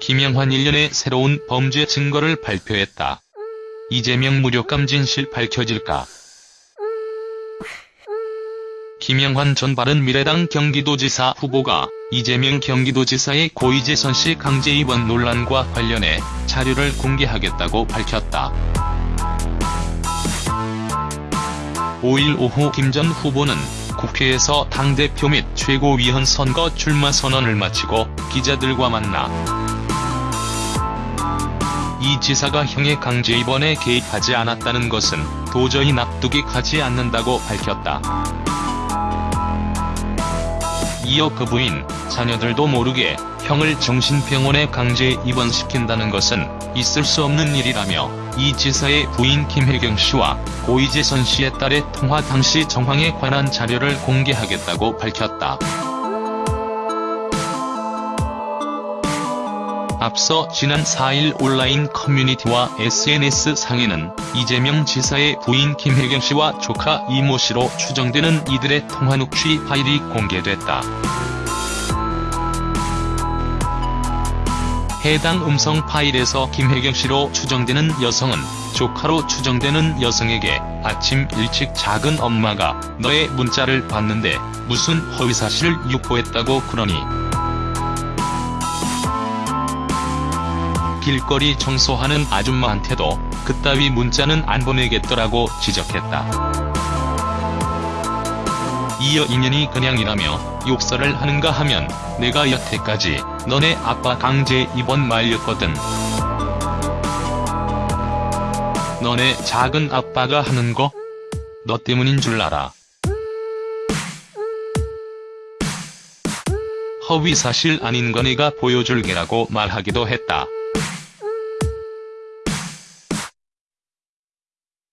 김영환 일련의 새로운 범죄 증거를 발표했다. 이재명 무력감 진실 밝혀질까? 김영환 전 바른미래당 경기도지사 후보가 이재명 경기도지사의 고이재선 씨 강제 입원 논란과 관련해 자료를 공개하겠다고 밝혔다. 5일 오후 김 전 후보는 국회에서 당대표 및 최고위원 선거 출마 선언을 마치고 기자들과 만나 이 지사가 형의 강제 입원에 개입하지 않았다는 것은 도저히 납득이 가지 않는다고 밝혔다. 이어 그 부인, 자녀들도 모르게 형을 정신병원에 강제 입원시킨다는 것은 있을 수 없는 일이라며 이 지사의 부인 김혜경 씨와 고이재선 씨의 딸의 통화 당시 정황에 관한 자료를 공개하겠다고 밝혔다. 앞서 지난 4일 온라인 커뮤니티와 SNS 상에는 이재명 지사의 부인 김혜경 씨와 조카 이모 씨로 추정되는 이들의 통화 녹취 파일이 공개됐다. 해당 음성 파일에서 김혜경 씨로 추정되는 여성은 조카로 추정되는 여성에게 아침 일찍 작은 엄마가 너의 문자를 봤는데 무슨 허위사실을 유포했다고 그러니 길거리 청소하는 아줌마한테도 그따위 문자는 안 보내겠더라고 지적했다. 이어 인연이 그냥이라며 욕설을 하는가 하면 내가 여태까지 너네 아빠 강제 입원 말렸거든. 너네 작은 아빠가 하는 거? 너 때문인 줄 알아. 허위사실 아닌 거 내가 보여줄게라고 말하기도 했다.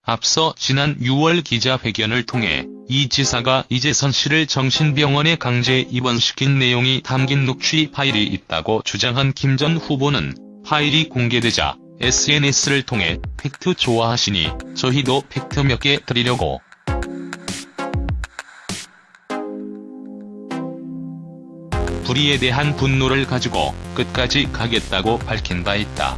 앞서 지난 6월 기자회견을 통해 이 지사가 이재선 씨를 정신병원에 강제 입원시킨 내용이 담긴 녹취 파일이 있다고 주장한 김 전 후보는 파일이 공개되자 SNS를 통해 팩트 좋아하시니 저희도 팩트 몇 개 드리려고 불의에 대한 분노를 가지고 끝까지 가겠다고 밝힌 바 있다.